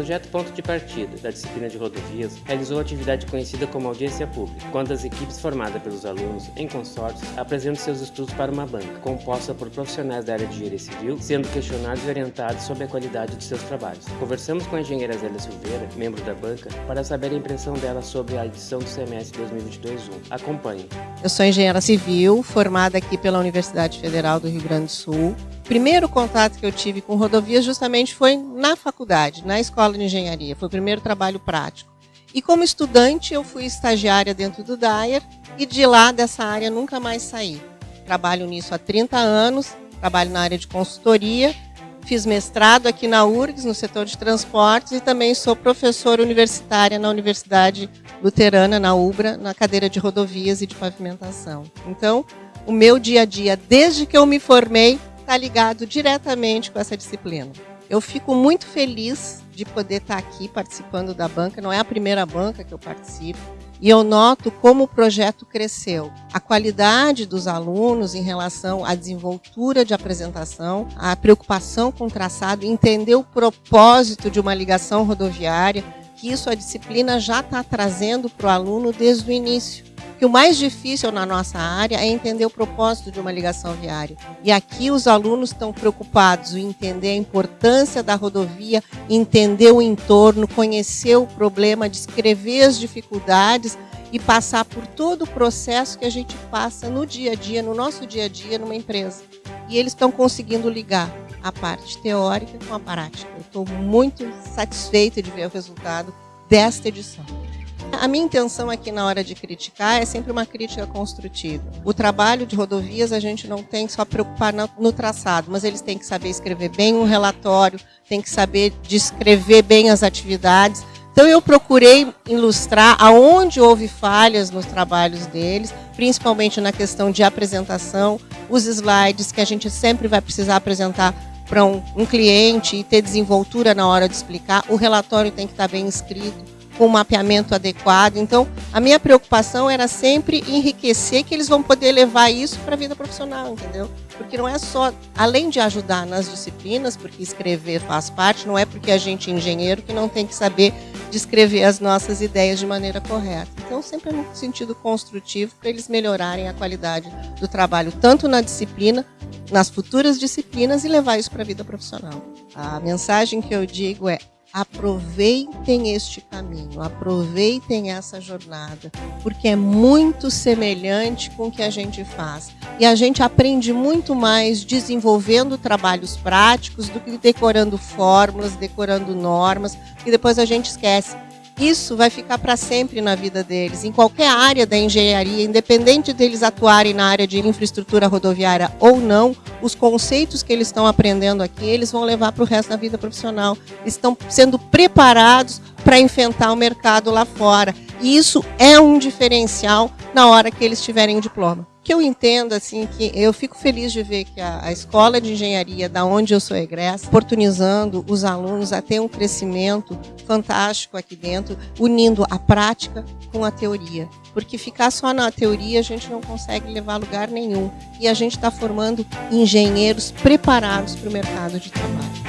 projeto Ponto de Partida da disciplina de rodovias realizou atividade conhecida como audiência pública, quando as equipes formadas pelos alunos em consórcios apresentam seus estudos para uma banca, composta por profissionais da área de engenharia civil, sendo questionados e orientados sobre a qualidade de seus trabalhos. Conversamos com a engenheira Zélia Silveira, membro da banca, para saber a impressão dela sobre a edição do semestre 2022-1. Acompanhe. Eu sou engenheira civil, formada aqui pela Universidade Federal do Rio Grande do Sul. Primeiro contato que eu tive com rodovias justamente foi na faculdade, na escola de engenharia. Foi o primeiro trabalho prático. E como estudante, eu fui estagiária dentro do DAIR e de lá dessa área nunca mais saí. Trabalho nisso há 30 anos, trabalho na área de consultoria, fiz mestrado aqui na URGS, no setor de transportes, e também sou professora universitária na Universidade Luterana, na UBRA, na cadeira de rodovias e de pavimentação. Então, o meu dia a dia, desde que eu me formei, está ligado diretamente com essa disciplina. Eu fico muito feliz de poder estar aqui participando da banca, não é a primeira banca que eu participo, e eu noto como o projeto cresceu. A qualidade dos alunos em relação à desenvoltura de apresentação, a preocupação com o traçado, entender o propósito de uma ligação rodoviária, que isso a disciplina já está trazendo para o aluno desde o início que o mais difícil na nossa área é entender o propósito de uma ligação viária. E aqui os alunos estão preocupados em entender a importância da rodovia, entender o entorno, conhecer o problema, descrever as dificuldades e passar por todo o processo que a gente passa no dia a dia, no nosso dia a dia, numa empresa. E eles estão conseguindo ligar a parte teórica com a prática. Eu estou muito satisfeita de ver o resultado desta edição. A minha intenção aqui na hora de criticar é sempre uma crítica construtiva. O trabalho de rodovias a gente não tem só preocupar no traçado, mas eles têm que saber escrever bem um relatório, têm que saber descrever bem as atividades. Então eu procurei ilustrar aonde houve falhas nos trabalhos deles, principalmente na questão de apresentação, os slides que a gente sempre vai precisar apresentar para um, um cliente e ter desenvoltura na hora de explicar. O relatório tem que estar bem escrito com um mapeamento adequado. Então, a minha preocupação era sempre enriquecer que eles vão poder levar isso para a vida profissional, entendeu? Porque não é só, além de ajudar nas disciplinas, porque escrever faz parte, não é porque a gente é engenheiro que não tem que saber descrever as nossas ideias de maneira correta. Então, sempre é no sentido construtivo para eles melhorarem a qualidade do trabalho, tanto na disciplina, nas futuras disciplinas e levar isso para a vida profissional. A mensagem que eu digo é aproveitem este caminho, aproveitem essa jornada, porque é muito semelhante com o que a gente faz. E a gente aprende muito mais desenvolvendo trabalhos práticos do que decorando fórmulas, decorando normas, e depois a gente esquece isso vai ficar para sempre na vida deles, em qualquer área da engenharia, independente deles atuarem na área de infraestrutura rodoviária ou não, os conceitos que eles estão aprendendo aqui, eles vão levar para o resto da vida profissional. Estão sendo preparados para enfrentar o mercado lá fora. E isso é um diferencial na hora que eles tiverem o diploma que eu entendo assim que eu fico feliz de ver que a, a, escola de engenharia da onde eu sou egressa oportunizando os alunos a ter um crescimento fantástico aqui dentro unindo a prática com a teoria. Porque ficar só na teoria a gente não consegue levar a lugar nenhum. E a gente está formando engenheiros preparados para o mercado de trabalho